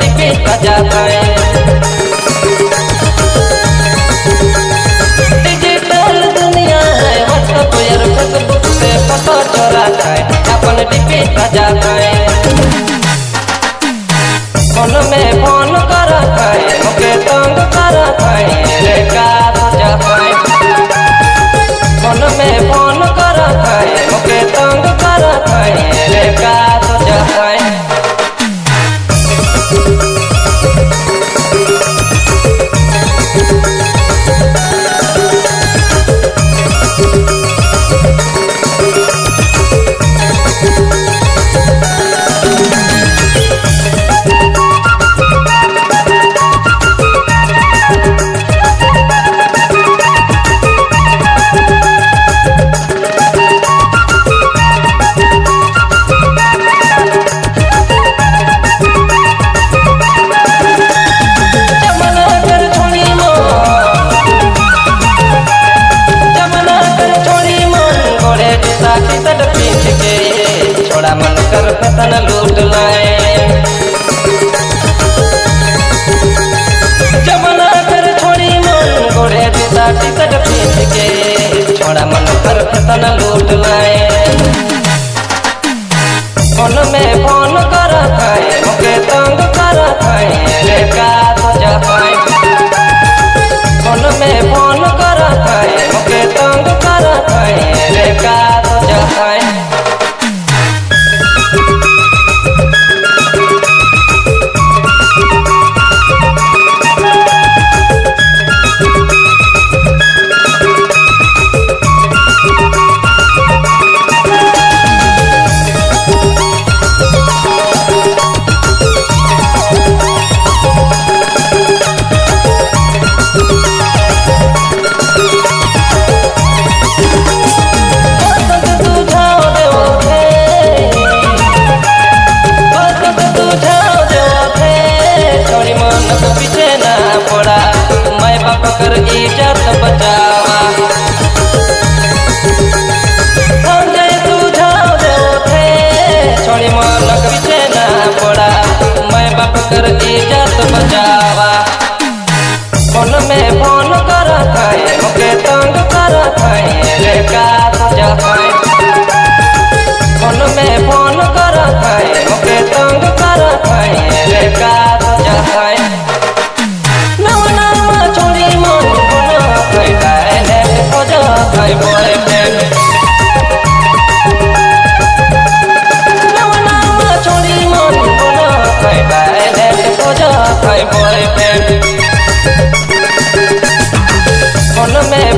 पे सजा पाए मोड़ा मन कर पतन लूट लाए। जमना कर छोड़ी मन गोड़े पिता टिकट पीट के छोड़ा मन कर पतन लूट लाए। फ़ोन में फ़ोन कर खाए मुके तंग कर खाए है बोरे पे उनमें